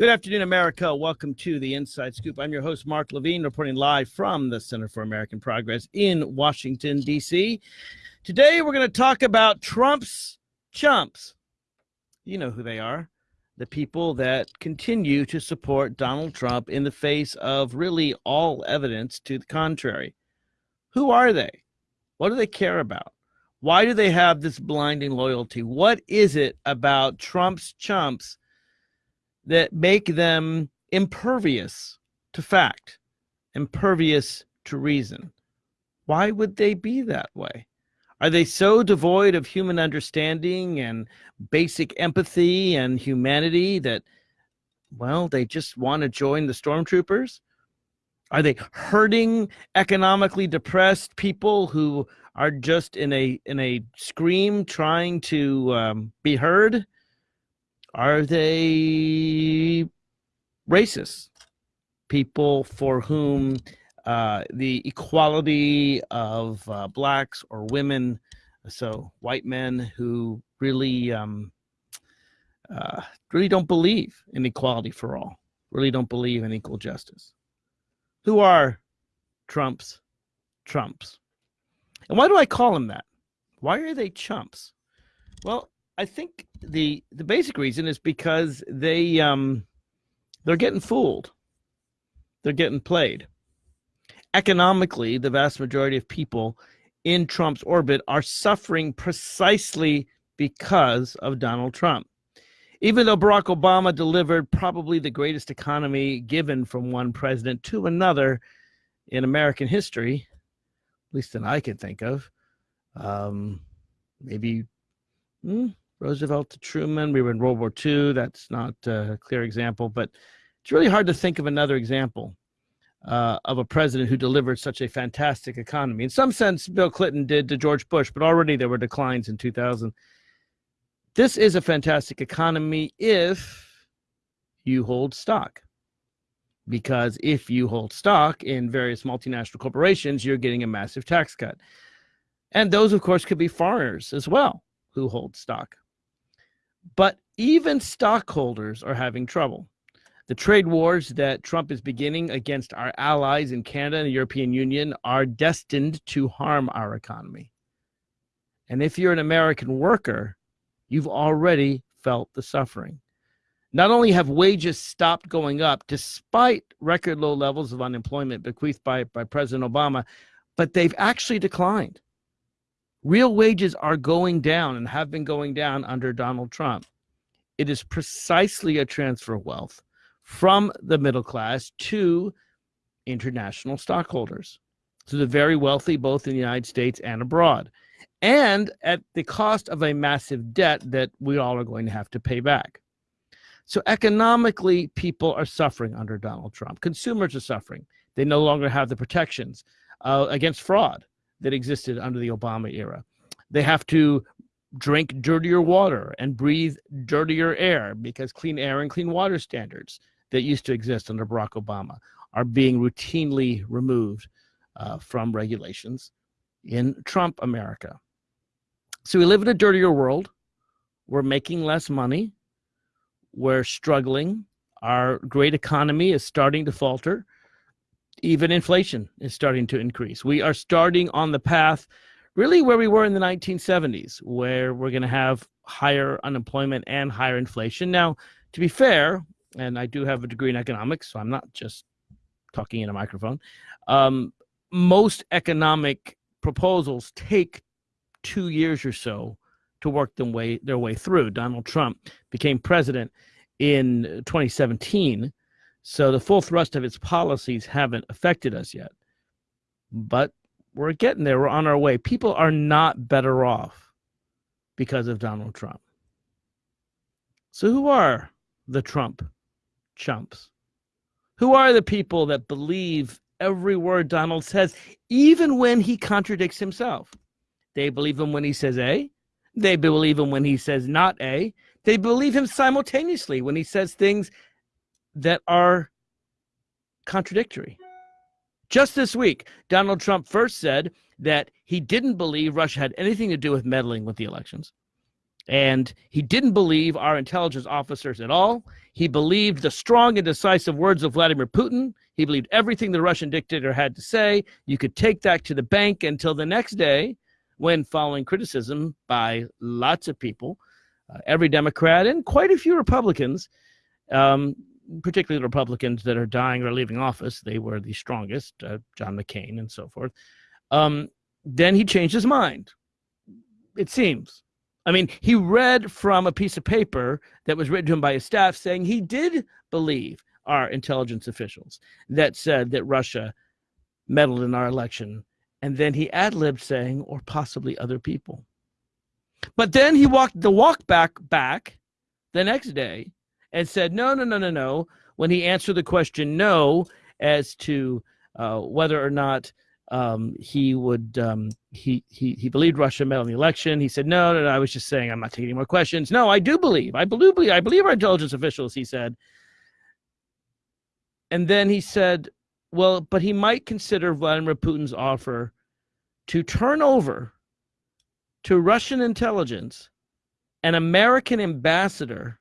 Good afternoon, America. Welcome to the Inside Scoop. I'm your host, Mark Levine, reporting live from the Center for American Progress in Washington, D.C. Today, we're going to talk about Trump's chumps. You know who they are the people that continue to support Donald Trump in the face of really all evidence to the contrary. Who are they? What do they care about? Why do they have this blinding loyalty? What is it about Trump's chumps that make them impervious to fact, impervious to reason? Why would they be that way? Are they so devoid of human understanding and basic empathy and humanity that, well, they just want to join the stormtroopers? Are they hurting economically depressed people who are just in a in a scream trying to um, be heard? Are they racist? People for whom uh, the equality of uh, blacks or women, so white men who really um, uh, really don't believe in equality for all, really don't believe in equal justice. Who are Trump's Trumps? And why do I call them that? Why are they chumps? Well, I think the the basic reason is because they um they're getting fooled. They're getting played. Economically, the vast majority of people in Trump's orbit are suffering precisely because of Donald Trump. Even though Barack Obama delivered probably the greatest economy given from one president to another in American history, at least that I can think of. Um, maybe hmm, Roosevelt to Truman. We were in World War II. That's not a clear example, but it's really hard to think of another example uh, of a president who delivered such a fantastic economy. In some sense, Bill Clinton did to George Bush, but already there were declines in 2000. This is a fantastic economy if you hold stock because if you hold stock in various multinational corporations, you're getting a massive tax cut. And those, of course, could be foreigners as well who hold stock. But even stockholders are having trouble. The trade wars that Trump is beginning against our allies in Canada and the European Union are destined to harm our economy. And if you're an American worker, you've already felt the suffering. Not only have wages stopped going up despite record low levels of unemployment bequeathed by, by President Obama, but they've actually declined. Real wages are going down and have been going down under Donald Trump. It is precisely a transfer of wealth from the middle class to international stockholders, to the very wealthy, both in the United States and abroad, and at the cost of a massive debt that we all are going to have to pay back. So economically, people are suffering under Donald Trump. Consumers are suffering. They no longer have the protections uh, against fraud that existed under the Obama era. They have to drink dirtier water and breathe dirtier air because clean air and clean water standards that used to exist under Barack Obama are being routinely removed uh, from regulations in Trump America. So we live in a dirtier world. We're making less money we're struggling. Our great economy is starting to falter. Even inflation is starting to increase. We are starting on the path really where we were in the 1970s, where we're going to have higher unemployment and higher inflation. Now, to be fair, and I do have a degree in economics, so I'm not just talking in a microphone. Um, most economic proposals take two years or so to work them way their way through. Donald Trump became president in 2017, so the full thrust of its policies haven't affected us yet. But we're getting there. We're on our way. People are not better off because of Donald Trump. So who are the Trump chumps? Who are the people that believe every word Donald says, even when he contradicts himself? They believe him when he says A, they believe him when he says not A. They believe him simultaneously when he says things that are contradictory. Just this week, Donald Trump first said that he didn't believe Russia had anything to do with meddling with the elections. And he didn't believe our intelligence officers at all. He believed the strong and decisive words of Vladimir Putin. He believed everything the Russian dictator had to say. You could take that to the bank until the next day when, following criticism by lots of people, uh, every Democrat and quite a few Republicans, um, particularly the Republicans that are dying or leaving office, they were the strongest, uh, John McCain and so forth. Um, then he changed his mind, it seems. I mean, he read from a piece of paper that was written to him by his staff saying he did believe our intelligence officials that said that Russia meddled in our election. And then he ad libbed saying, or possibly other people. But then he walked the walk back back the next day and said, no, no, no, no, no. When he answered the question no as to uh, whether or not um, he would um, he, he he believed Russia meddled in the election. He said, no, no, no, I was just saying I'm not taking any more questions. No, I do believe. I believe I believe our intelligence officials, he said. And then he said, well, but he might consider Vladimir Putin's offer to turn over to Russian intelligence an American ambassador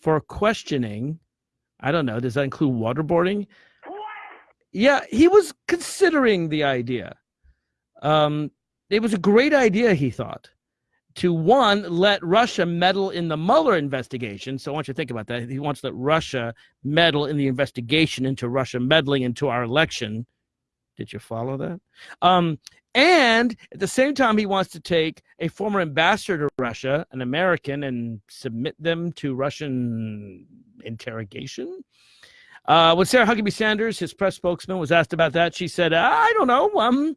for questioning. I don't know. Does that include waterboarding? Yeah, he was considering the idea. Um, it was a great idea, he thought, to one, let Russia meddle in the Mueller investigation. So I want you to think about that. He wants to let Russia meddle in the investigation into Russia meddling into our election. Did you follow that? Um, and at the same time, he wants to take a former ambassador to Russia, an American, and submit them to Russian interrogation. Uh, when Sarah Huckabee Sanders, his press spokesman, was asked about that, she said, "I don't know. Um,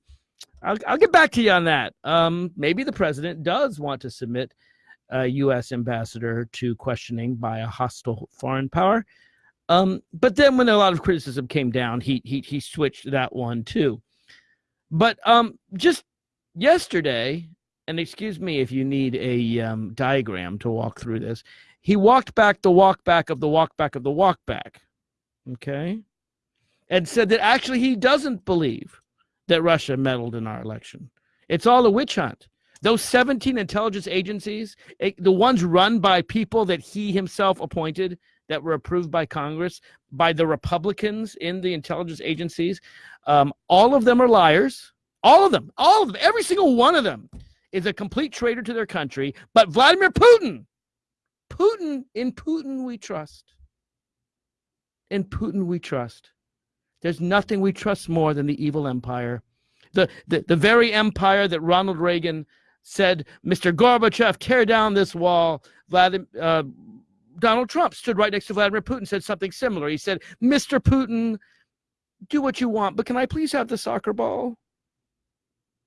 I'll, I'll get back to you on that. Um, maybe the president does want to submit a U.S. ambassador to questioning by a hostile foreign power. Um, but then, when a lot of criticism came down, he he he switched that one too. But um, just yesterday, and excuse me if you need a um, diagram to walk through this, he walked back the walk back of the walk back of the walk back okay, and said that actually he doesn't believe that Russia meddled in our election. It's all a witch hunt. Those 17 intelligence agencies, eh, the ones run by people that he himself appointed, that were approved by Congress, by the Republicans in the intelligence agencies, um, all of them are liars. All of them, all of them, every single one of them is a complete traitor to their country. But Vladimir Putin, Putin, in Putin we trust. In Putin we trust. There's nothing we trust more than the evil empire. The, the, the very empire that Ronald Reagan said, Mr. Gorbachev, tear down this wall. Vladimir, uh, Donald Trump stood right next to Vladimir Putin, said something similar. He said, Mr. Putin, do what you want, but can I please have the soccer ball?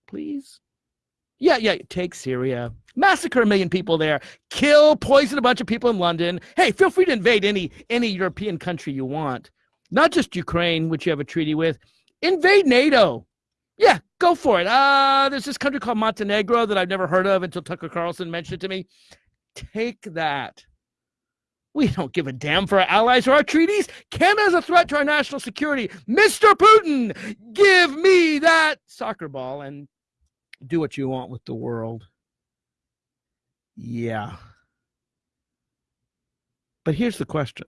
Please? Yeah, yeah, take Syria. Massacre a million people there. Kill, poison a bunch of people in London. Hey, feel free to invade any any European country you want. Not just Ukraine, which you have a treaty with. Invade NATO. Yeah, go for it. Uh, there's this country called Montenegro that I've never heard of until Tucker Carlson mentioned it to me. Take that. We don't give a damn for our allies or our treaties. Canada is a threat to our national security. Mr. Putin, give me that soccer ball and do what you want with the world. Yeah. But here's the question.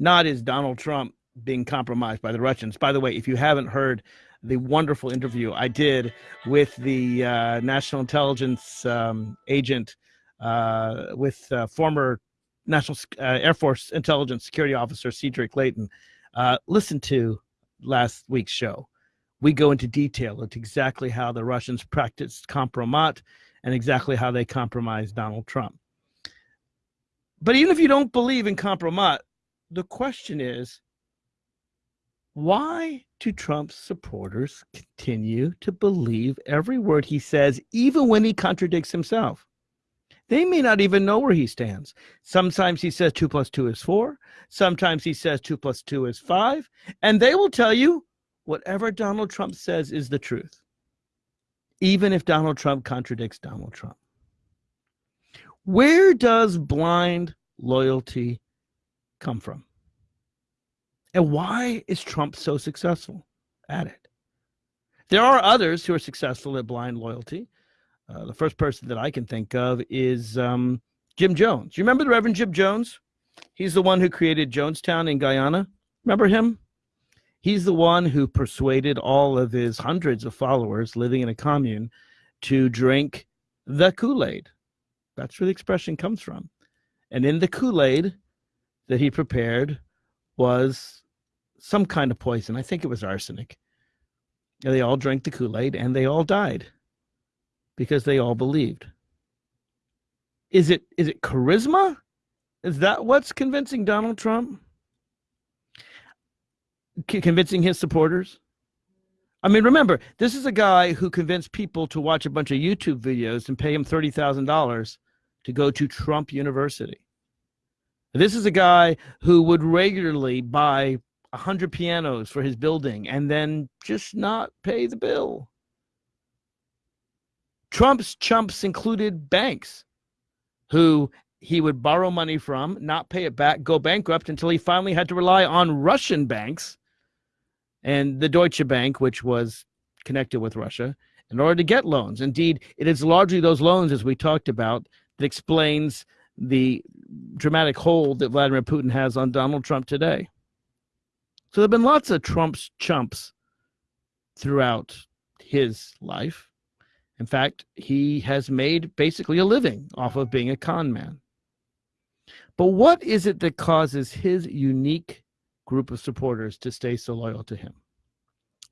Not is Donald Trump being compromised by the Russians. By the way, if you haven't heard the wonderful interview I did with the uh, National Intelligence um, agent, uh, with uh, former National uh, Air Force Intelligence Security Officer Cedric Leighton, uh, listen to last week's show we go into detail into exactly how the Russians practiced compromat and exactly how they compromised Donald Trump. But even if you don't believe in compromat, the question is why do Trump's supporters continue to believe every word he says, even when he contradicts himself? They may not even know where he stands. Sometimes he says two plus two is four. Sometimes he says two plus two is five. And they will tell you whatever Donald Trump says is the truth, even if Donald Trump contradicts Donald Trump. Where does blind loyalty come from? And why is Trump so successful at it? There are others who are successful at blind loyalty. Uh, the first person that I can think of is um, Jim Jones. You remember the Reverend Jim Jones? He's the one who created Jonestown in Guyana. Remember him? He's the one who persuaded all of his hundreds of followers living in a commune to drink the Kool Aid. That's where the expression comes from. And in the Kool Aid that he prepared was some kind of poison. I think it was arsenic. And they all drank the Kool Aid and they all died because they all believed. Is it is it charisma? Is that what's convincing Donald Trump? C- convincing his supporters? I mean, remember, this is a guy who convinced people to watch a bunch of YouTube videos and pay him $30,000 to go to Trump University. This is a guy who would regularly buy 100 pianos for his building and then just not pay the bill. Trump's chumps included banks who he would borrow money from, not pay it back, go bankrupt until he finally had to rely on Russian banks and the Deutsche Bank, which was connected with Russia, in order to get loans. Indeed, it is largely those loans, as we talked about, that explains the dramatic hold that Vladimir Putin has on Donald Trump today. So there have been lots of Trump's chumps throughout his life. In fact, he has made basically a living off of being a con man. But what is it that causes his unique group of supporters to stay so loyal to him?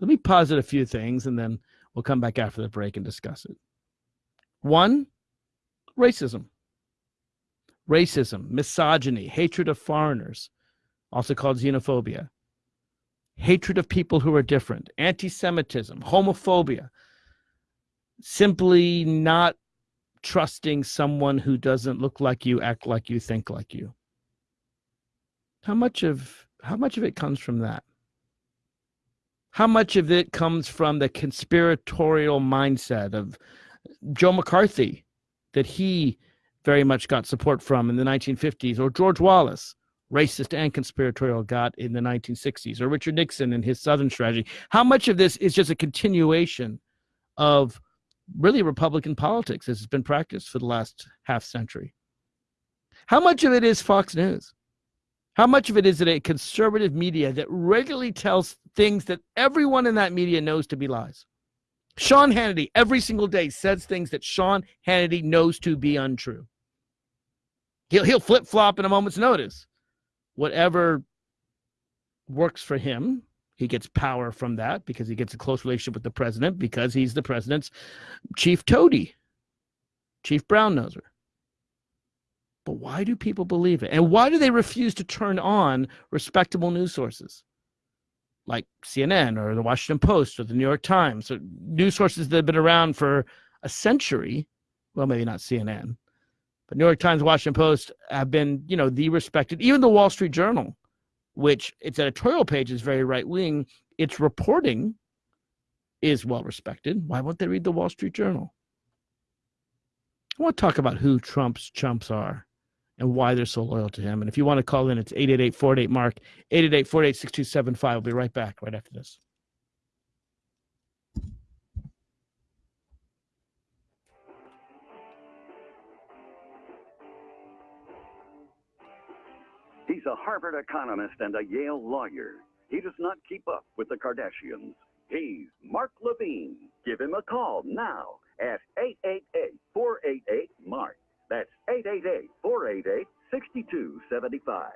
Let me posit a few things and then we'll come back after the break and discuss it. One, racism. Racism, misogyny, hatred of foreigners, also called xenophobia, hatred of people who are different, anti Semitism, homophobia, simply not trusting someone who doesn't look like you, act like you, think like you. How much of how much of it comes from that? How much of it comes from the conspiratorial mindset of Joe McCarthy that he very much got support from in the 1950s, or George Wallace, racist and conspiratorial, got in the 1960s, or Richard Nixon and his Southern strategy? How much of this is just a continuation of really Republican politics as it's been practiced for the last half century. How much of it is Fox News? How much of it is it a conservative media that regularly tells things that everyone in that media knows to be lies? Sean Hannity every single day says things that Sean Hannity knows to be untrue. He'll he'll flip flop in a moment's notice. Whatever works for him he gets power from that because he gets a close relationship with the president because he's the president's chief toady, chief brown noser. But why do people believe it? And why do they refuse to turn on respectable news sources like CNN or the Washington Post or the New York Times, or news sources that have been around for a century? Well, maybe not CNN, but New York Times, Washington Post have been, you know, the respected, even the Wall Street Journal which its editorial page is very right wing, its reporting is well respected. Why won't they read the Wall Street Journal? I want to talk about who Trump's chumps are and why they're so loyal to him. And if you want to call in, it's 888 48 Mark, 888 48 6275. We'll be right back right after this. He's a Harvard economist and a Yale lawyer. He does not keep up with the Kardashians. He's Mark Levine. Give him a call now at 888-488-MARK. That's 888-488-6275.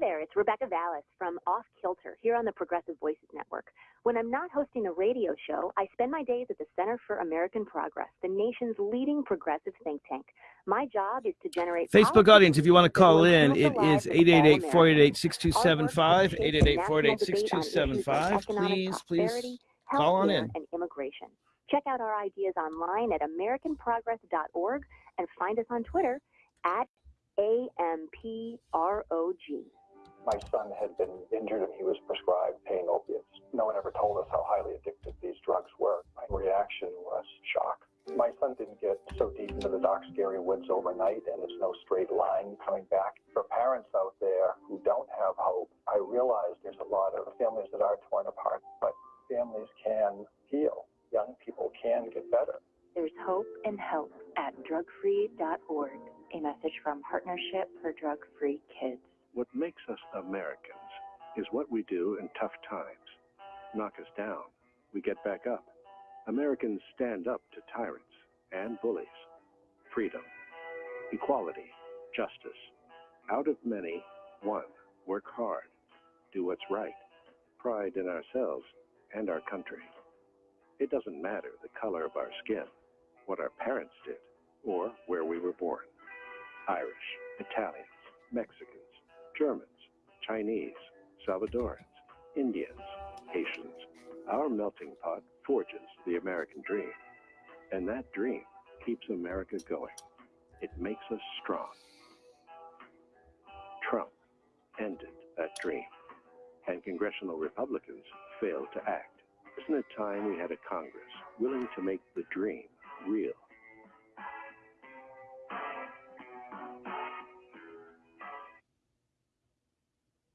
There, it's Rebecca Vallas from Off Kilter here on the Progressive Voices Network. When I'm not hosting a radio show, I spend my days at the Center for American Progress, the nation's leading progressive think tank. My job is to generate Facebook audience. If you want to call in, it is 888-488-6275, 888-488-6275. Please, please call on in. And immigration. Check out our ideas online at americanprogress.org and find us on Twitter at AMPROG my son had been injured and he was prescribed pain opiates. No one ever told us how highly addictive these drugs were. My reaction was shock. My son didn't get so deep into the dark, scary woods overnight, and it's no straight line coming back. For parents out there who don't have hope, I realize there's a lot of families that are torn apart, but families can heal. Young people can get better. There's hope and help at drugfree.org. A message from Partnership for Drug Free Kids. What makes us Americans is what we do in tough times. Knock us down, we get back up. Americans stand up to tyrants and bullies. Freedom, equality, justice. Out of many, one. Work hard. Do what's right. Pride in ourselves and our country. It doesn't matter the color of our skin, what our parents did, or where we were born. Irish, Italians, Mexicans, Germans, Chinese, Salvadorans, Indians, Haitians. Our melting pot forges the American dream. And that dream keeps America going. It makes us strong. Trump ended that dream, and congressional Republicans failed to act. Isn't it time we had a Congress willing to make the dream real?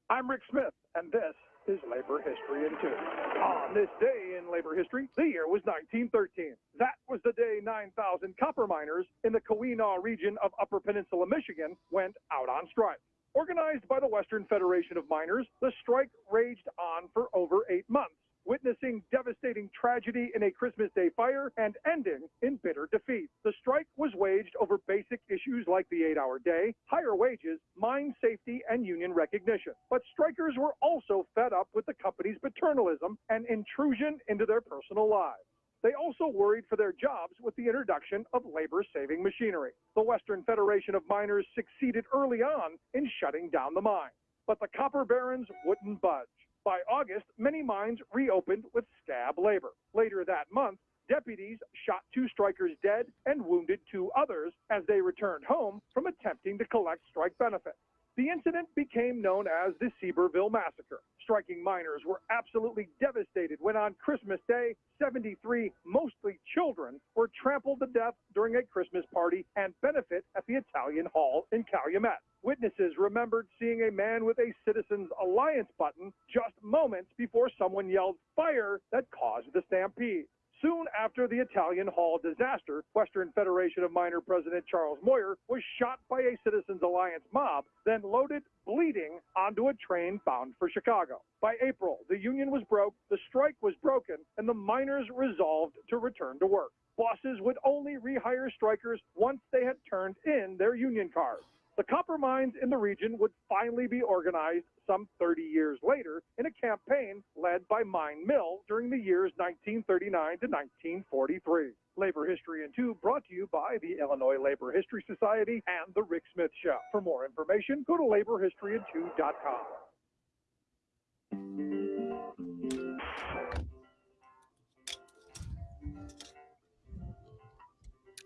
I'm Rick Smith, and this is Labor History in Two. On this day in labor history, the year was 1913. That was the day 9,000 copper miners in the Keweenaw region of Upper Peninsula, Michigan, went out on strike. Organized by the Western Federation of Miners, the strike raged on for over eight months witnessing devastating tragedy in a Christmas Day fire and ending in bitter defeat. The strike was waged over basic issues like the eight hour day, higher wages, mine safety, and union recognition. But strikers were also fed up with the company's paternalism and intrusion into their personal lives. They also worried for their jobs with the introduction of labor saving machinery. The Western Federation of Miners succeeded early on in shutting down the mine, but the copper barons wouldn't budge. By August, many mines reopened with scab labor. Later that month, deputies shot two strikers dead and wounded two others as they returned home from attempting to collect strike benefits. The incident became known as the Seeberville Massacre. Striking miners were absolutely devastated when on Christmas Day, 73, mostly children, were trampled to death during a Christmas party and benefit at the Italian Hall in Calumet. Witnesses remembered seeing a man with a Citizens Alliance button just moments before someone yelled fire that caused the stampede. Soon after the Italian Hall disaster, Western Federation of Miner President Charles Moyer was shot by a Citizens Alliance mob, then loaded, bleeding, onto a train bound for Chicago. By April, the union was broke, the strike was broken, and the miners resolved to return to work. Bosses would only rehire strikers once they had turned in their union cards. The copper mines in the region would finally be organized some 30 years later in a campaign led by Mine Mill during the years 1939 to 1943. Labor History in Two brought to you by the Illinois Labor History Society and The Rick Smith Show. For more information, go to laborhistoryin2.com.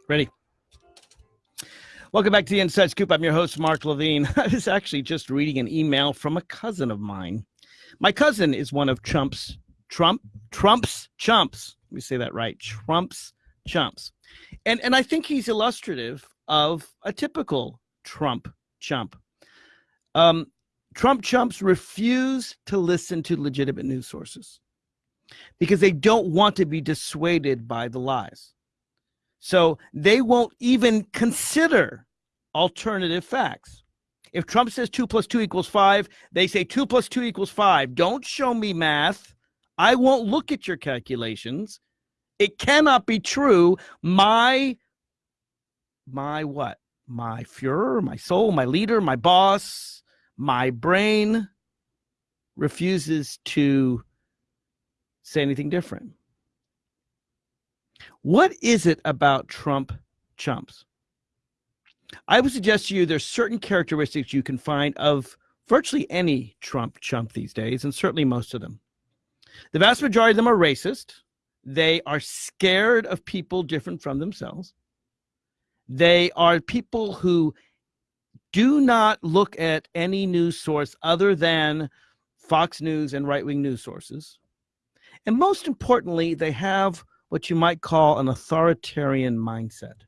Ready. Welcome back to the Inside Scoop. I'm your host, Mark Levine. I was actually just reading an email from a cousin of mine. My cousin is one of Trump's Trump Trump's chumps. Let me say that right. Trump's chumps. And and I think he's illustrative of a typical Trump chump. Um, Trump chumps refuse to listen to legitimate news sources because they don't want to be dissuaded by the lies. So they won't even consider alternative facts. If Trump says two plus two equals five, they say two plus two equals five. Don't show me math. I won't look at your calculations. It cannot be true. My, my what? My Fuhrer, my soul, my leader, my boss, my brain refuses to say anything different. What is it about Trump chumps? I would suggest to you there's certain characteristics you can find of virtually any Trump chump these days, and certainly most of them. The vast majority of them are racist. They are scared of people different from themselves. They are people who do not look at any news source other than Fox News and right wing news sources. And most importantly, they have what you might call an authoritarian mindset.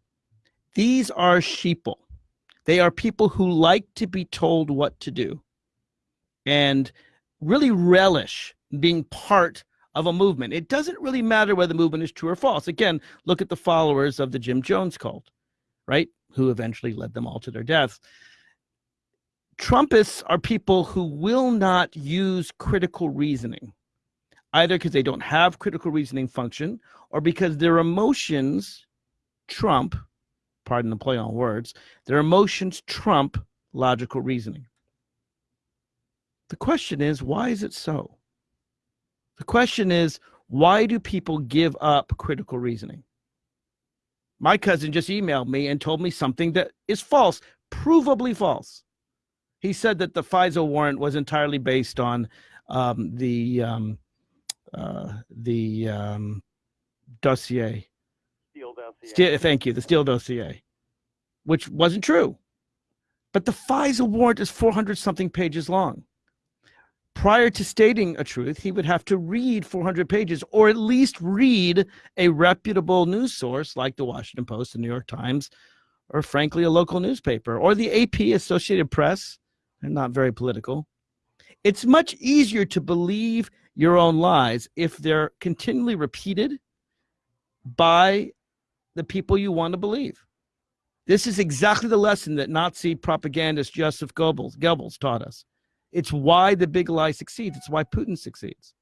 These are sheeple. They are people who like to be told what to do and really relish being part of a movement. It doesn't really matter whether the movement is true or false. Again, look at the followers of the Jim Jones cult, right? Who eventually led them all to their deaths. Trumpists are people who will not use critical reasoning, either because they don't have critical reasoning function or because their emotions trump, pardon the play on words, their emotions trump logical reasoning. The question is, why is it so? The question is, why do people give up critical reasoning? My cousin just emailed me and told me something that is false, provably false. He said that the FISA warrant was entirely based on um, the um, uh, the um, dossier. Steele dossier. Steele, thank you, the Steele dossier, which wasn't true. But the FISA warrant is 400 something pages long prior to stating a truth, he would have to read 400 pages or at least read a reputable news source like the Washington Post, the New York Times, or frankly, a local newspaper or the AP Associated Press. They're not very political. It's much easier to believe your own lies if they're continually repeated by the people you want to believe. This is exactly the lesson that Nazi propagandist Joseph Goebbels, Goebbels taught us. It's why the big lie succeeds. It's why Putin succeeds.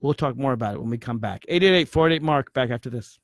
We'll talk more about it when we come back. 888 48 Mark, back after this.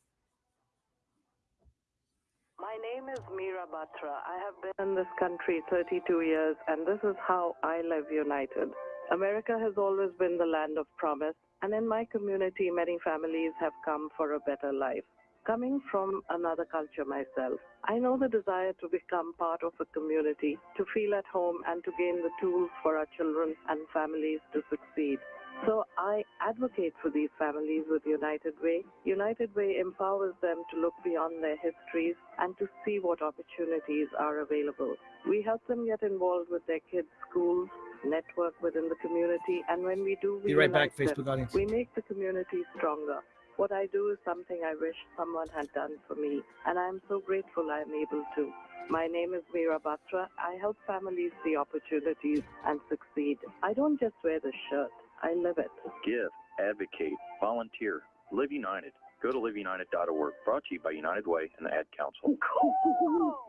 My name is Meera Batra. I have been in this country 32 years, and this is how I live united. America has always been the land of promise, and in my community, many families have come for a better life. Coming from another culture myself, I know the desire to become part of a community, to feel at home, and to gain the tools for our children and families to succeed. So I advocate for these families with United Way. United Way empowers them to look beyond their histories and to see what opportunities are available. We help them get involved with their kids' schools, network within the community, and when we do, we Be right back, unite them. Facebook audience. We make the community stronger. What I do is something I wish someone had done for me, and I'm so grateful I'm able to. My name is Meera Batra. I help families see opportunities and succeed. I don't just wear the shirt, I live it. Give, advocate, volunteer, live united. Go to liveunited.org. Brought to you by United Way and the Ad Council.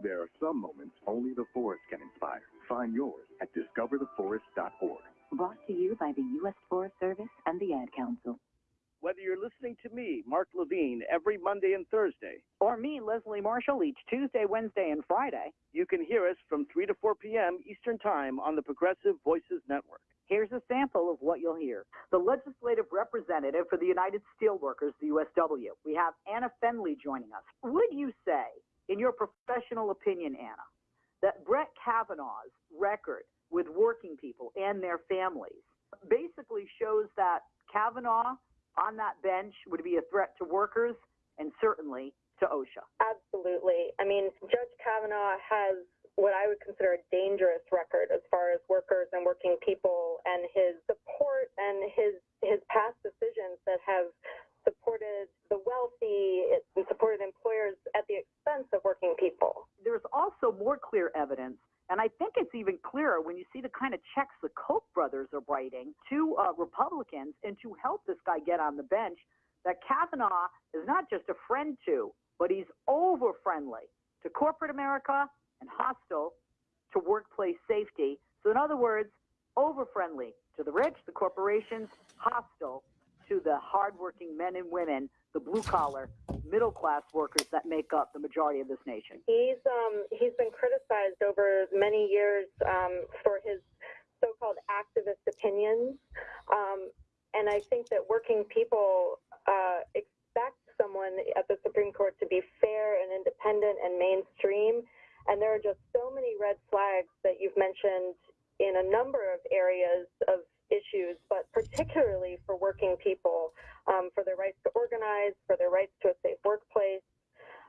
There are some moments only the forest can inspire. Find yours at discovertheforest.org. Brought to you by the U.S. Forest Service and the Ad Council. Whether you're listening to me, Mark Levine, every Monday and Thursday, or me, Leslie Marshall, each Tuesday, Wednesday, and Friday, you can hear us from 3 to 4 p.m. Eastern Time on the Progressive Voices Network. Here's a sample of what you'll hear. The legislative representative for the United Steelworkers, the USW. We have Anna Fendley joining us. Would you say, in your professional opinion, Anna, that Brett Kavanaugh's record with working people and their families basically shows that Kavanaugh on that bench would be a threat to workers and certainly to OSHA. Absolutely. I mean, Judge Kavanaugh has what I would consider a dangerous record as far as workers and working people and his support and his his past decisions that have supported the wealthy and supported employers at the expense of working people. There's also more clear evidence and I think it's even clearer when you see the kind of checks the Koch brothers are writing to uh, Republicans and to help this guy get on the bench that Kavanaugh is not just a friend to, but he's over friendly to corporate America and hostile to workplace safety. So, in other words, over friendly to the rich, the corporations, hostile to the hardworking men and women, the blue collar, middle class workers that make up the majority of this nation. He's um, he's been criticized over many years um, for his so-called activist opinions, um, and I think that working people uh, expect someone at the Supreme Court to be fair and independent and mainstream. And there are just so many red flags that you've mentioned in a number of areas of issues, but particularly for working people, um, for their rights to organize, for their rights to a safe workplace.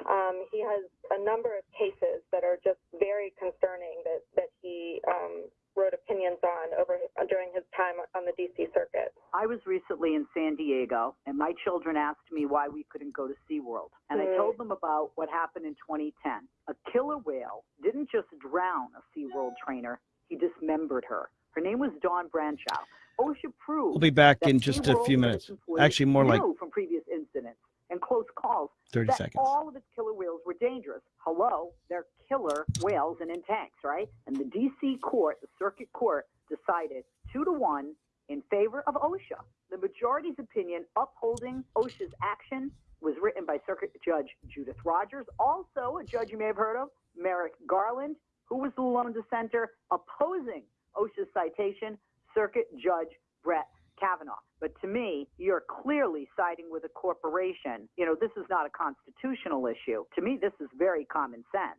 Um, he has a number of cases that are just very concerning that, that he um, wrote opinions on over during his time on the DC circuit. I was recently in San San Diego, and my children asked me why we couldn't go to SeaWorld. And I told them about what happened in 2010. A killer whale didn't just drown a SeaWorld trainer, he dismembered her. Her name was Dawn Brancheau. OSHA proved We'll be back in just a few minutes. Actually, more like from previous incidents and close calls 30 seconds. all of its killer whales were dangerous. Hello, they're killer whales and in tanks, right? And the D.C. court, the circuit court, decided two to one in favor of OSHA. The majority's opinion upholding OSHA's action was written by Circuit Judge Judith Rogers, also a judge you may have heard of, Merrick Garland, who was the lone dissenter opposing OSHA's citation, Circuit Judge Brett Kavanaugh. But to me, you're clearly siding with a corporation. You know, this is not a constitutional issue. To me, this is very common sense.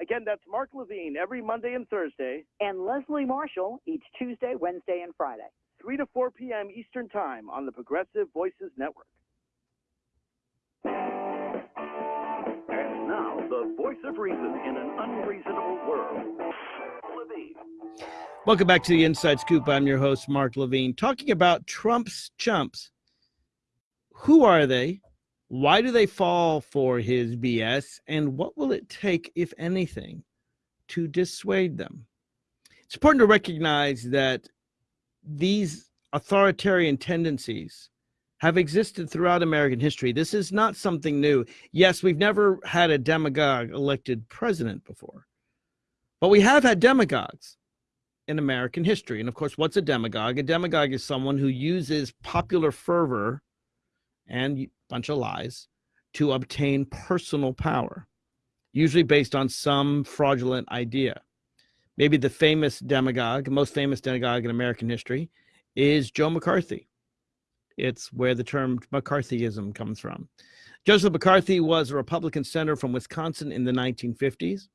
Again, that's Mark Levine every Monday and Thursday, And Leslie Marshall each Tuesday, Wednesday, and Friday. 3 to 4 p.m. Eastern Time on the Progressive Voices Network. And now, the voice of reason in an unreasonable world. Levine. Welcome back to the Inside Scoop. I'm your host, Mark Levine, talking about Trump's chumps. Who are they? Why do they fall for his BS? And what will it take, if anything, to dissuade them? It's important to recognize that these authoritarian tendencies have existed throughout American history. This is not something new. Yes, we've never had a demagogue elected president before, but we have had demagogues in American history. And of course, what's a demagogue? A demagogue is someone who uses popular fervor and a bunch of lies to obtain personal power, usually based on some fraudulent idea. Maybe the famous demagogue, most famous demagogue in American history, is Joe McCarthy. It's where the term McCarthyism comes from. Joseph McCarthy was a Republican senator from Wisconsin in the 1950s.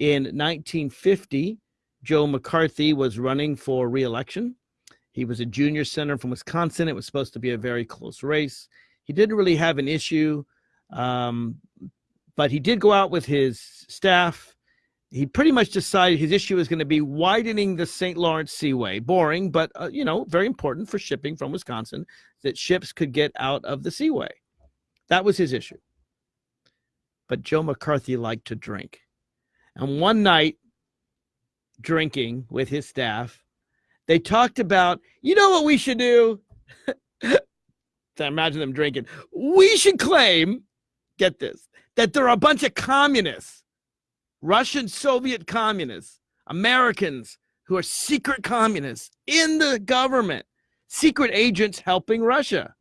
In 1950, Joe McCarthy was running for reelection. He was a junior senator from Wisconsin. It was supposed to be a very close race. He didn't really have an issue, um, but he did go out with his staff. He pretty much decided his issue was going to be widening the St. Lawrence Seaway. Boring, but uh, you know, very important for shipping from Wisconsin that ships could get out of the seaway. That was his issue. But Joe McCarthy liked to drink. And one night, drinking with his staff, they talked about, you know what we should do? imagine them drinking. We should claim, get this, that there are a bunch of communists, Russian Soviet communists, Americans who are secret communists in the government, secret agents helping Russia.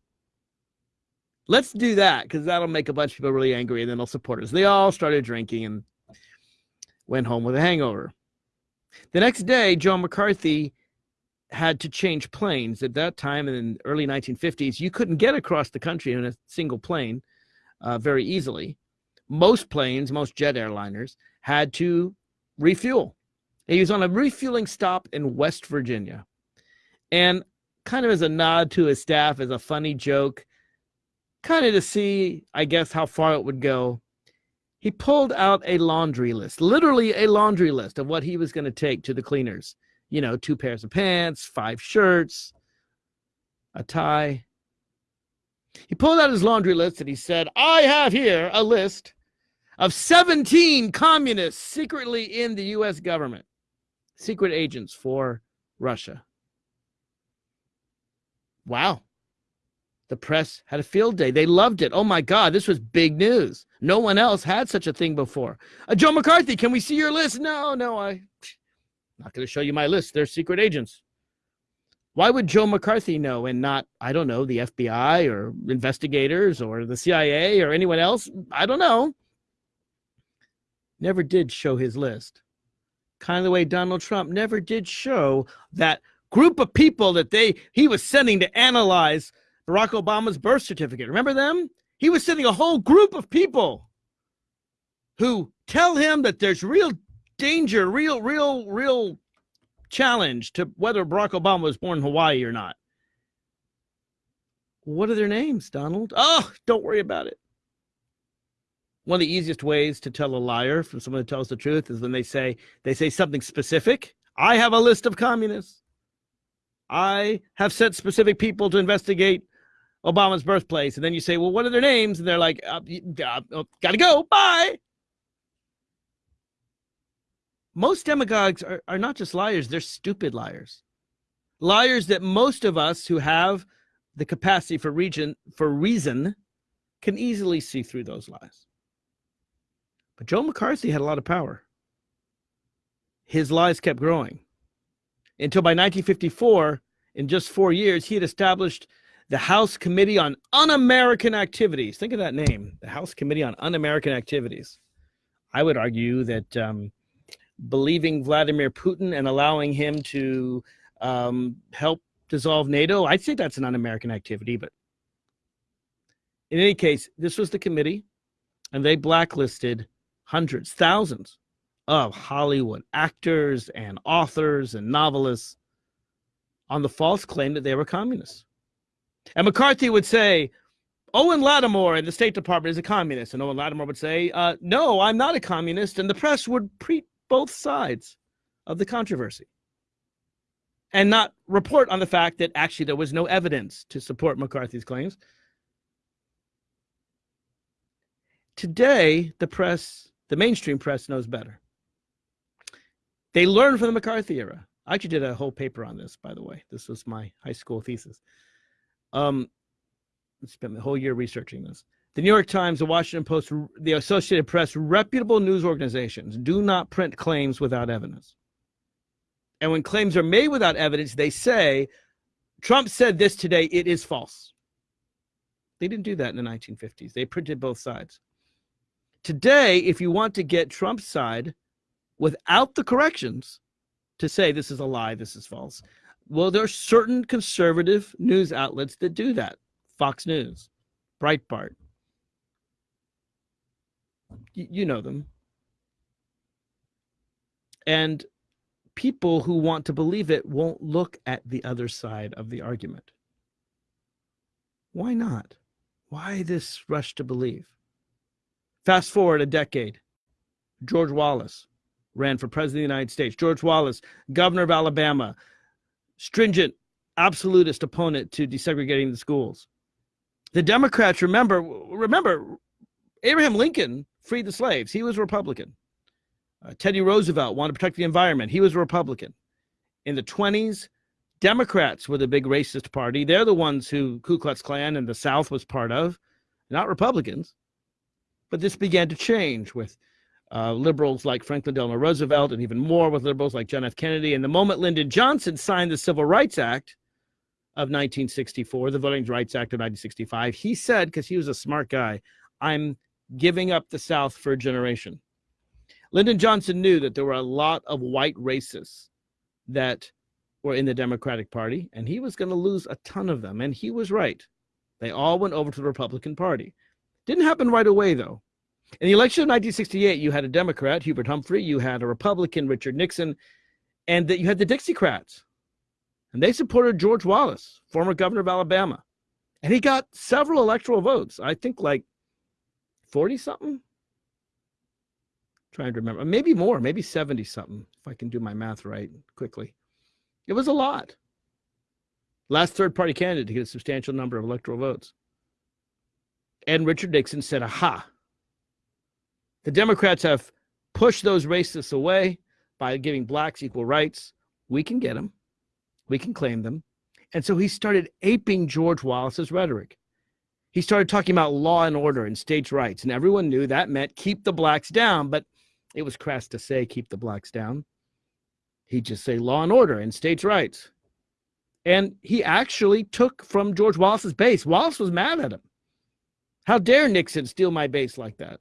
Let's do that because that'll make a bunch of people really angry and then they'll support us. They all started drinking and went home with a hangover. The next day, John McCarthy had to change planes. At that time, in the early 1950s, you couldn't get across the country in a single plane uh, very easily. Most planes, most jet airliners, had to refuel. He was on a refueling stop in West Virginia. And kind of as a nod to his staff, as a funny joke, kind of to see, I guess, how far it would go, he pulled out a laundry list, literally a laundry list of what he was going to take to the cleaners. You know, two pairs of pants, five shirts, a tie. He pulled out his laundry list and he said, I have here a list of 17 communists secretly in the US government, secret agents for Russia. Wow. The press had a field day. They loved it. Oh my God, this was big news. No one else had such a thing before. Uh, Joe McCarthy, can we see your list? No, no, I'm not going to show you my list. They're secret agents. Why would Joe McCarthy know and not, I don't know, the FBI or investigators or the CIA or anyone else? I don't know. Never did show his list. Kind of the way Donald Trump never did show that group of people that they he was sending to analyze Barack Obama's birth certificate. Remember them? He was sending a whole group of people who tell him that there's real danger, real, real, real challenge to whether Barack Obama was born in Hawaii or not. What are their names, Donald? Oh, don't worry about it. One of the easiest ways to tell a liar from someone who tells the truth is when they say they say something specific. I have a list of communists. I have sent specific people to investigate Obama's birthplace, and then you say, "Well, what are their names?" and they're like, uh, uh, oh, "Gotta go, bye." Most demagogues are, are not just liars; they're stupid liars, liars that most of us who have the capacity for region for reason can easily see through those lies. But Joe McCarthy had a lot of power. His lies kept growing until by 1954, in just four years, he had established the House Committee on Un American Activities. Think of that name, the House Committee on Un American Activities. I would argue that um, believing Vladimir Putin and allowing him to um, help dissolve NATO, I'd say that's an un American activity. But in any case, this was the committee, and they blacklisted hundreds, thousands of Hollywood actors and authors and novelists on the false claim that they were communists. And McCarthy would say, Owen Lattimore in the State Department is a communist. And Owen Lattimore would say, uh, No, I'm not a communist. And the press would treat both sides of the controversy and not report on the fact that actually there was no evidence to support McCarthy's claims. Today, the press, the mainstream press, knows better. They learned from the McCarthy era. I actually did a whole paper on this, by the way. This was my high school thesis. Um, I spent the whole year researching this. The New York Times, the Washington Post, the Associated Press, reputable news organizations do not print claims without evidence. And when claims are made without evidence, they say, Trump said this today, it is false. They didn't do that in the 1950s. They printed both sides. Today, if you want to get Trump's side without the corrections to say this is a lie, this is false, well, there are certain conservative news outlets that do that. Fox News, Breitbart. Y- you know them. And people who want to believe it won't look at the other side of the argument. Why not? Why this rush to believe? Fast forward a decade. George Wallace ran for president of the United States. George Wallace, governor of Alabama, stringent, absolutist opponent to desegregating the schools. The Democrats remember remember Abraham Lincoln freed the slaves. He was a Republican. Uh, Teddy Roosevelt wanted to protect the environment. He was a Republican. In the 20s, Democrats were the big racist party. They're the ones who Ku Klux Klan and the South was part of, not Republicans. But this began to change with uh, liberals like Franklin Delano Roosevelt and even more with liberals like John F. Kennedy. And the moment Lyndon Johnson signed the Civil Rights Act of 1964, the Voting Rights Act of 1965, he said, because he was a smart guy, I'm giving up the South for a generation. Lyndon Johnson knew that there were a lot of white racists that were in the Democratic Party, and he was going to lose a ton of them. And he was right. They all went over to the Republican Party. Didn't happen right away, though. In the election of 1968, you had a Democrat, Hubert Humphrey, you had a Republican, Richard Nixon, and that you had the Dixiecrats. And they supported George Wallace, former governor of Alabama. And he got several electoral votes. I think like 40 something trying to remember, maybe more, maybe 70 something, if I can do my math right quickly. It was a lot. Last third party candidate to get a substantial number of electoral votes. And Richard Nixon said, aha, the Democrats have pushed those racists away by giving blacks equal rights. We can get them, we can claim them. And so he started aping George Wallace's rhetoric. He started talking about law and order and states' rights, and everyone knew that meant keep the blacks down. But it was crass to say keep the blacks down. He'd just say law and order and states' rights. And he actually took from George Wallace's base. Wallace was mad at him. How dare Nixon steal my base like that?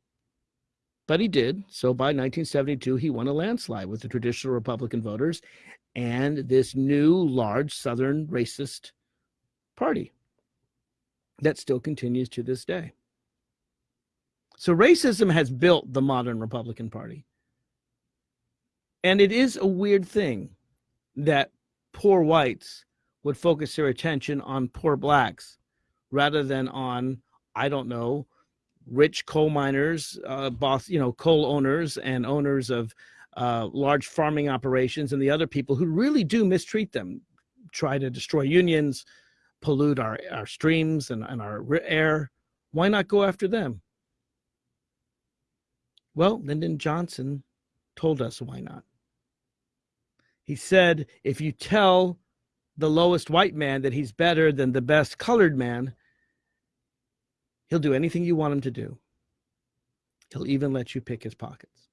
But he did. So by 1972, he won a landslide with the traditional Republican voters and this new large Southern racist party that still continues to this day. So racism has built the modern Republican Party. And it is a weird thing that poor whites would focus their attention on poor blacks rather than on, I don't know, rich coal miners, uh, boss, you know, coal owners and owners of uh, large farming operations and the other people who really do mistreat them, try to destroy unions, pollute our, our streams and, and our air. Why not go after them? Well, Lyndon Johnson told us why not. He said, if you tell the lowest white man that he's better than the best colored man, he'll do anything you want him to do. He'll even let you pick his pockets.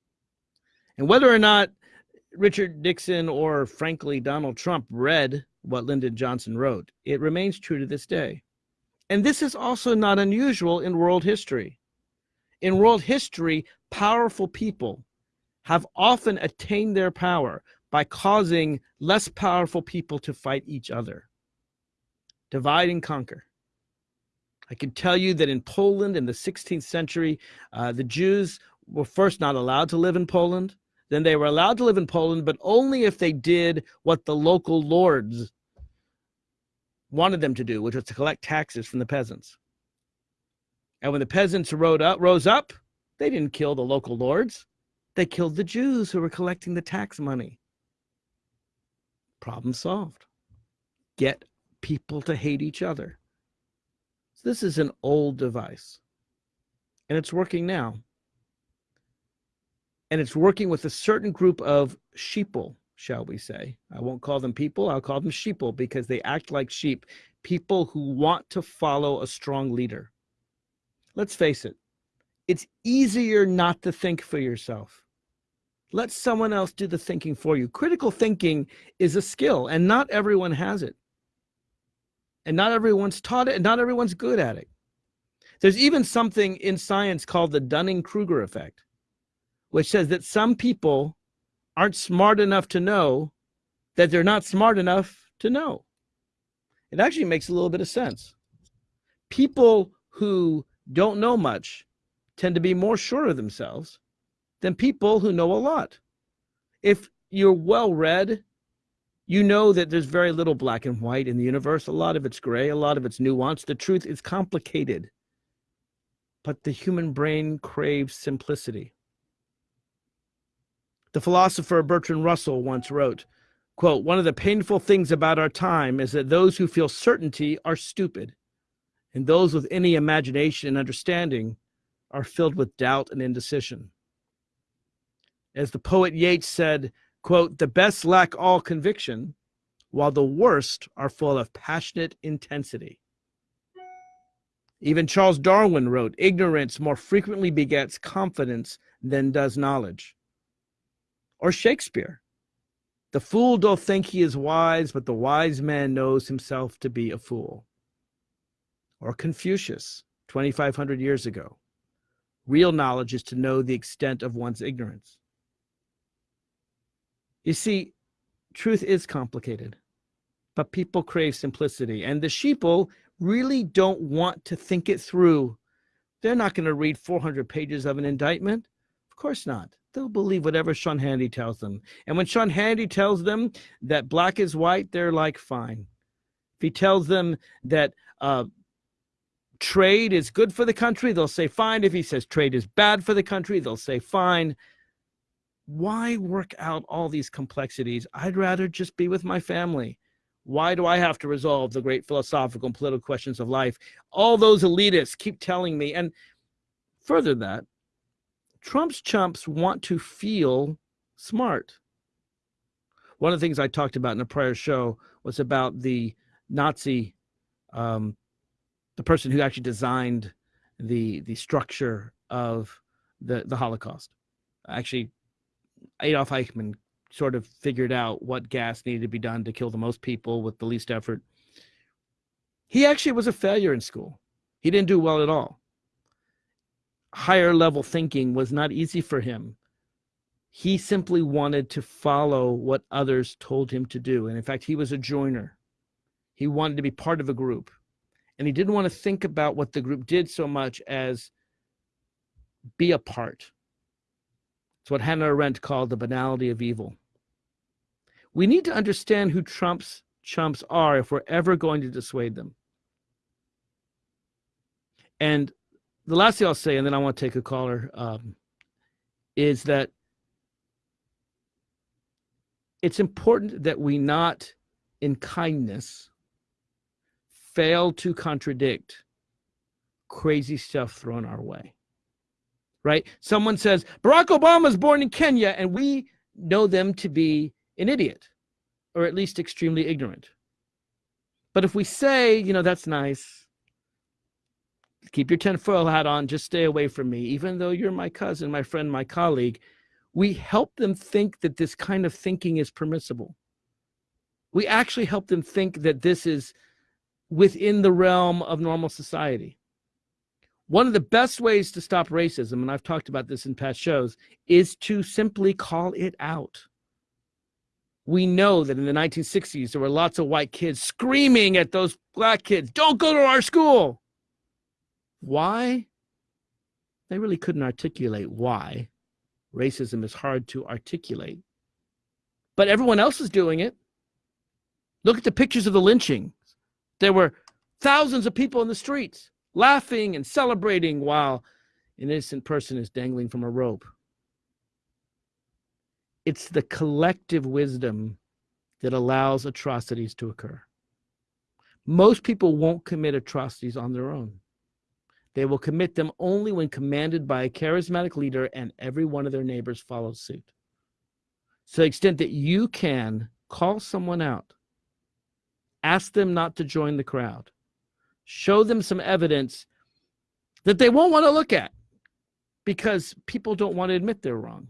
And whether or not Richard Nixon or, frankly, Donald Trump read what Lyndon Johnson wrote, it remains true to this day. And this is also not unusual in world history. In world history, powerful people have often attained their power by causing less powerful people to fight each other. Divide and conquer. I can tell you that in Poland in the 16th century, uh, the Jews were first not allowed to live in Poland. Then they were allowed to live in Poland, but only if they did what the local lords wanted them to do, which was to collect taxes from the peasants. And when the peasants rode up, rose up, they didn't kill the local lords. They killed the Jews who were collecting the tax money. Problem solved. Get people to hate each other. This is an old device, and it's working now. And it's working with a certain group of sheeple, shall we say. I won't call them people, I'll call them sheeple because they act like sheep, people who want to follow a strong leader. Let's face it, it's easier not to think for yourself. Let someone else do the thinking for you. Critical thinking is a skill, and not everyone has it. And not everyone's taught it, and not everyone's good at it. There's even something in science called the Dunning Kruger effect, which says that some people aren't smart enough to know that they're not smart enough to know. It actually makes a little bit of sense. People who don't know much tend to be more sure of themselves than people who know a lot. If you're well read, you know that there's very little black and white in the universe. A lot of it's gray, a lot of it's nuanced. The truth is complicated. But the human brain craves simplicity. The philosopher Bertrand Russell once wrote, quote, one of the painful things about our time is that those who feel certainty are stupid, and those with any imagination and understanding are filled with doubt and indecision. As the poet Yeats said, quote, the best lack all conviction, while the worst are full of passionate intensity. Even Charles Darwin wrote, ignorance more frequently begets confidence than does knowledge. Or Shakespeare, the fool doth think he is wise, but the wise man knows himself to be a fool. Or Confucius, 2,500 years ago, Real knowledge is to know the extent of one's ignorance. You see, truth is complicated, but people crave simplicity. And the sheeple really don't want to think it through. They're not going to read 400 pages of an indictment. Of course not. They'll believe whatever Sean Hannity tells them. And when Sean Hannity tells them that black is white, they're like, fine. If he tells them that uh, trade is good for the country, they'll say fine. If he says trade is bad for the country, they'll say fine. Why work out all these complexities? I'd rather just be with my family. Why do I have to resolve the great philosophical and political questions of life? All those elitists keep telling me. And further that, Trump's chumps want to feel smart. One of the things I talked about in a prior show was about the Nazi um, the person who actually designed the the structure of the the Holocaust. Actually, Adolf Eichmann sort of figured out what gas needed to be done to kill the most people with the least effort. He actually was a failure in school. He didn't do well at all. Higher level thinking was not easy for him. He simply wanted to follow what others told him to do. And in fact, he was a joiner. He wanted to be part of a group and he didn't want to think about what the group did so much as be a part. It's what Hannah Arendt called the banality of evil. We need to understand who Trump's chumps are if we're ever going to dissuade them. And the last thing I'll say, and then I want to take a caller, um, is that it's important that we not, in kindness, fail to contradict crazy stuff thrown our way. Right? Someone says, Barack Obama was born in Kenya, and we know them to be an idiot or at least extremely ignorant. But if we say, you know, that's nice, keep your tinfoil hat on, just stay away from me, even though you're my cousin, my friend, my colleague, we help them think that this kind of thinking is permissible. We actually help them think that this is within the realm of normal society. One of the best ways to stop racism, and I've talked about this in past shows, is to simply call it out. We know that in the 1960s, there were lots of white kids screaming at those black kids, don't go to our school. Why? They really couldn't articulate why. Racism is hard to articulate. But everyone else is doing it. Look at the pictures of the lynching. There were thousands of people in the streets laughing and celebrating while an innocent person is dangling from a rope. It's the collective wisdom that allows atrocities to occur. Most people won't commit atrocities on their own. They will commit them only when commanded by a charismatic leader and every one of their neighbors follows suit. So, the extent that you can call someone out, ask them not to join the crowd, show them some evidence that they won't want to look at because people don't want to admit they're wrong.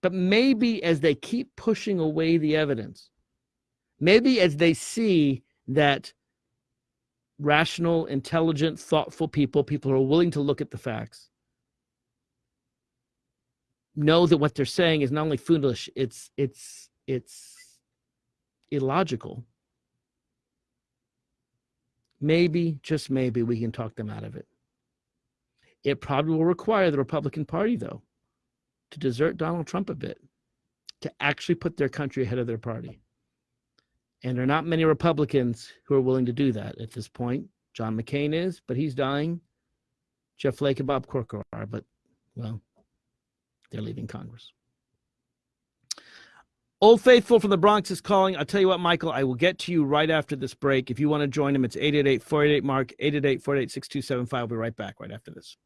But maybe as they keep pushing away the evidence, maybe as they see that rational, intelligent, thoughtful people, people who are willing to look at the facts, know that what they're saying is not only foolish, it's it's it's illogical maybe, just maybe, we can talk them out of it. It probably will require the Republican Party, though, to desert Donald Trump a bit, to actually put their country ahead of their party. And there are not many Republicans who are willing to do that at this point. John McCain is, but he's dying. Jeff Flake and Bob Corker are, but, well, they're leaving Congress. Old Faithful from the Bronx is calling. I'll tell you what, Michael, I will get to you right after this break. If you want to join him, it's 888 488 Mark, 888 488 6275. I'll be right back right after this.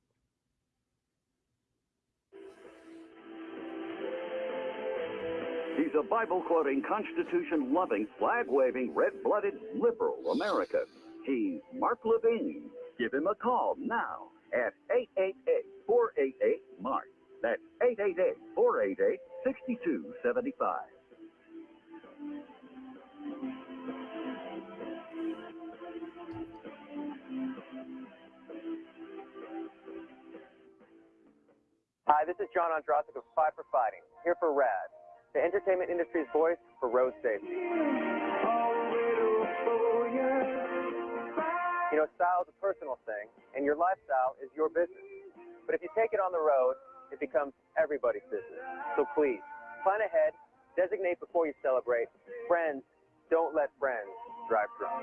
He's a Bible quoting, Constitution loving, flag waving, red blooded liberal American. He's Mark Levine. Give him a call now at 888 488 Mark. That's 888 488 6275. Hi, this is John Ondrasik of Five for Fighting, here for RAD, the entertainment industry's voice for road safety. You know, style is a personal thing, and your lifestyle is your business. But if you take it on the road, it becomes everybody's business. So please, plan ahead, designate before you celebrate. Friends, don't let friends drive drunk.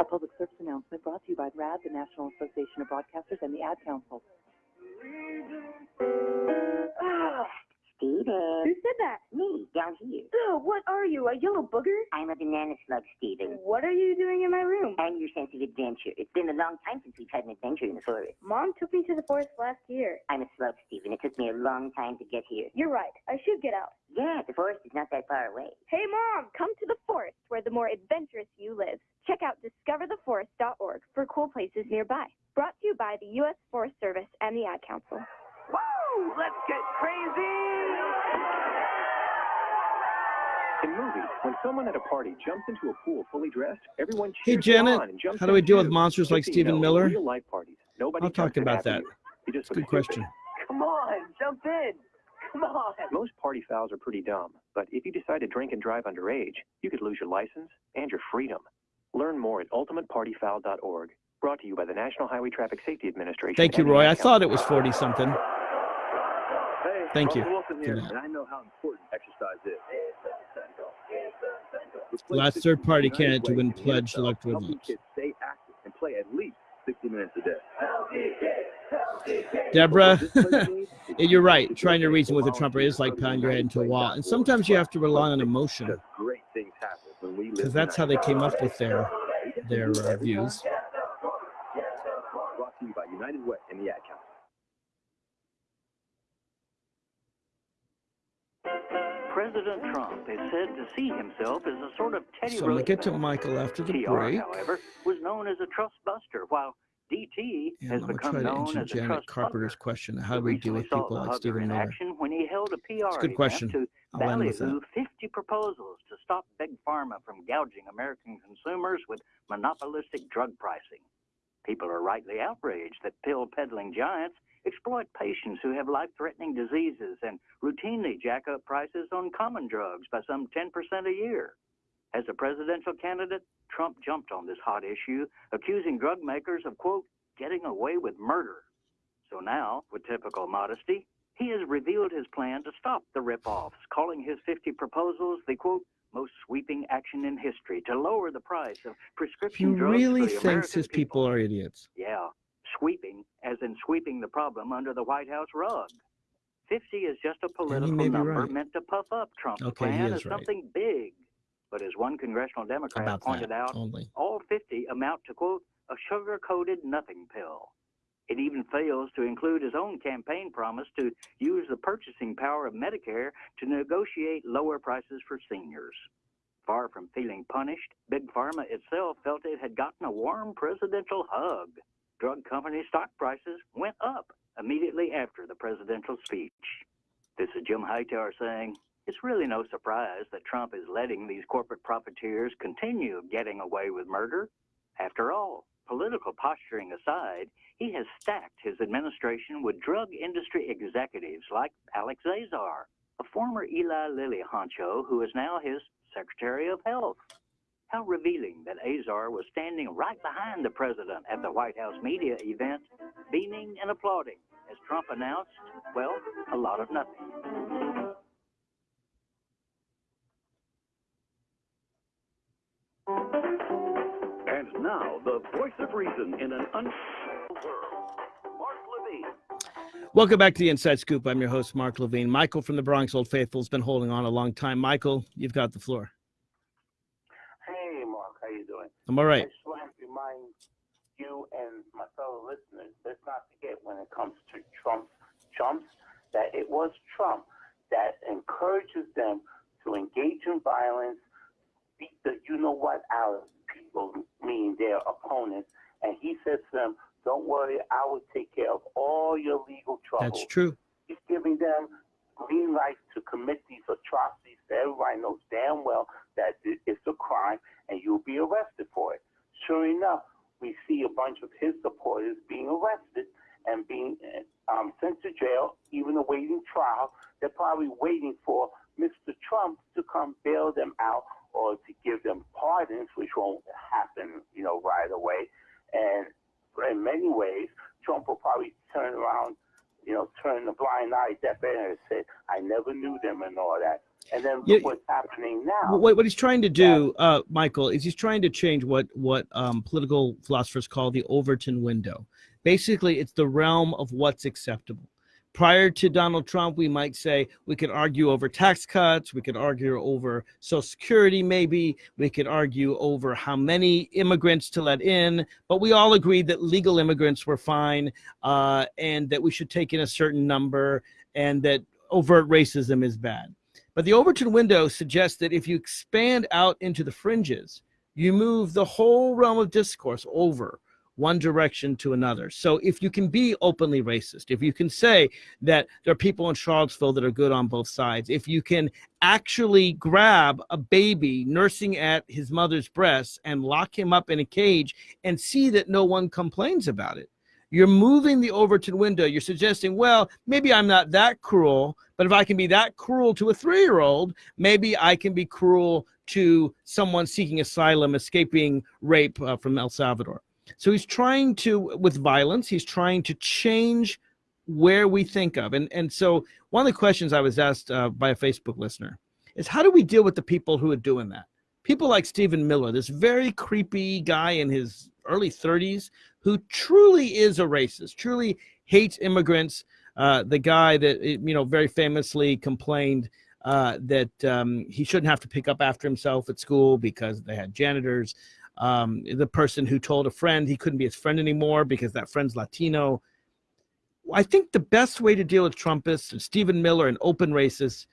A public service announcement brought to you by RAD, the National Association of Broadcasters, and the Ad Council. Ah. Steven. Uh, Who said that? Me, down here. Oh, what are you, a yellow booger? I'm a banana slug, Steven. What are you doing in my room? And your sense of adventure. It's been a long time since we've had an adventure in the forest. Mom took me to the forest last year. I'm a slug, Steven. It took me a long time to get here. You're right. I should get out. Yeah, the forest is not that far away. Hey, Mom, come to the forest where the more adventurous you live. Check out discovertheforest.org for cool places nearby. Brought to you by the U.S. Forest Service and the Ad Council. Woo! Let's get crazy! In movies, when someone at a party jumps into a pool fully dressed, everyone Hey, Janet, on and jumps how do we deal with monsters like Just so you Stephen Miller? Real life parties. Nobody I'll talk about that. just Good question. Come on, jump in. Come on. Most party fouls are pretty dumb, but if you decide to drink and drive underage, you could lose your license and your freedom. Learn more at ultimatepartyfoul.org. Brought to you by the National Highway Traffic Safety Administration. Thank you, Roy. I thought it was 40 something. Hey, Thank you Wilson here, and I know how important exercise is. Last third party candidate to win and the pledge electoral votes. stay active and play at least 60 minutes a day. Deborah, you're right. Trying to reason with a Trumper is like pounding your head into a wall. And sometimes you have to rely on emotion Great things happen when we live because that's how they came up with their their uh, views. Himself as a sort of Teddy So I'm gonna get to Michael after the TR, break. however, was known as a trust buster, while DT And has I'm become try to known answer as a Janet trust Carpenter's question. How do we deal with people like Stephen Miller? when he held a PR It's a good question. to I'll end with ballyhoo that. 50 proposals to stop big pharma from gouging American consumers with monopolistic drug pricing. People are rightly outraged that pill peddling giants exploit patients who have life threatening diseases and routinely jack up prices on common drugs by some 10% a year. As a presidential candidate, Trump jumped on this hot issue, accusing drug makers of, quote, getting away with murder. So now, with typical modesty, he has revealed his plan to stop the rip-offs, calling his 50 proposals the, quote, most sweeping action in history to lower the price of He prescription drugs really for the thinks American his people are idiots. yeah, sweeping, as in sweeping the problem under the White House rug. 50 is just a political number right. meant to puff up Trump's Okay, he plan is as right. something big. But as one congressional Democrat About pointed out, only. all 50 amount to, quote, a sugar coated nothing pill. It even fails to include his own campaign promise to use the purchasing power of Medicare to negotiate lower prices for seniors. Far from feeling punished, Big Pharma itself felt it had gotten a warm presidential hug. Drug company stock prices went up immediately after the presidential speech. This is Jim Hightower saying, it's really no surprise that Trump is letting these corporate profiteers continue getting away with murder. After all, political posturing aside, he has stacked his administration with drug industry executives like Alex Azar, a former Eli Lilly honcho who is now his Secretary of Health. How revealing that Azar was standing right behind the president at the White House media event, beaming and applauding as Trump announced, well, a lot of nothing. Now, the voice of reason in an un world. Mark Levine. Welcome back to the Inside Scoop. I'm your host, Mark Levine. Michael from the Bronx Old Faithful has been holding on a long time. Michael, you've got the floor. Hey, Mark, how you doing? I'm all right. I just want to remind you and my fellow listeners, let's not forget when it comes to Trump chumps, that it was Trump that encourages them to engage in violence, beat the you know what out of people, meaning their opponents, and he says to them, "Don't worry, I will take care of all your legal troubles." That's true. He's giving them green lights to commit these atrocities that everybody knows damn well that it's a crime and you'll be arrested for it. Sure enough, we see a bunch of his supporters being arrested and being um, sent to jail, even awaiting trial. They're probably waiting for Mr. Trump to come bail them out or to give them pardons, which won't happen, you know, right away. And in many ways, Trump will probably turn around, you know, turn the blind eye, deaf ear, and say, "I never knew them" and all that. And then Yeah, what's happening now. What, what he's trying to do, uh, Michael, is he's trying to change what what um, political philosophers call the Overton window. Basically, it's the realm of what's acceptable. Prior to Donald Trump, we might say we could argue over tax cuts, we could argue over Social Security, maybe we could argue over how many immigrants to let in, but we all agreed that legal immigrants were fine uh, and that we should take in a certain number and that overt racism is bad. But the Overton window suggests that if you expand out into the fringes, you move the whole realm of discourse over one direction to another. So if you can be openly racist, if you can say that there are people in Charlottesville that are good on both sides, if you can actually grab a baby nursing at his mother's breast and lock him up in a cage and see that no one complains about it, you're moving the Overton window. You're suggesting, well, maybe I'm not that cruel, but if I can be that cruel to a three year old, maybe I can be cruel to someone seeking asylum, escaping rape uh, from El Salvador. So he's trying to, with violence, he's trying to change where we think of. And, and so one of the questions I was asked uh, by a Facebook listener is how do we deal with the people who are doing that? People like Stephen Miller, this very creepy guy in his early 30s who truly is a racist, truly hates immigrants. Uh, the guy that, you know, very famously complained uh, that um, he shouldn't have to pick up after himself at school because they had janitors. Um, the person who told a friend he couldn't be his friend anymore because that friend's Latino. I think the best way to deal with Trumpists and Stephen Miller and open racists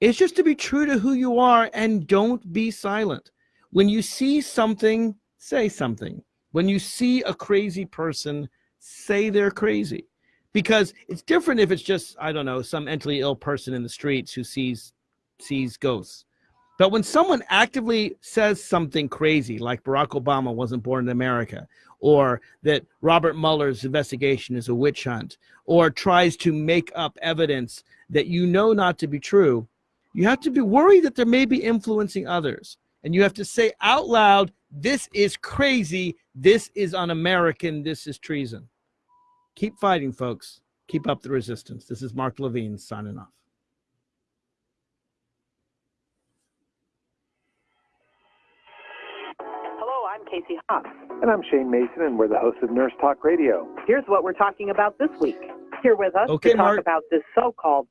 is just to be true to who you are and don't be silent. When you see something, say something. When you see a crazy person, say they're crazy. Because it's different if it's just, I don't know, some mentally ill person in the streets who sees sees ghosts. But when someone actively says something crazy, like Barack Obama wasn't born in America, or that Robert Mueller's investigation is a witch hunt, or tries to make up evidence that you know not to be true, you have to be worried that they may be influencing others. And you have to say out loud, this is crazy, this is un-American, this is treason. Keep fighting, folks. Keep up the resistance. This is Mark Levine signing off. Casey Haas. And I'm Shane Mason, and we're the hosts of Nurse Talk Radio. Here's what we're talking about this week. Here with us Okay, to talk Mark. about this so-called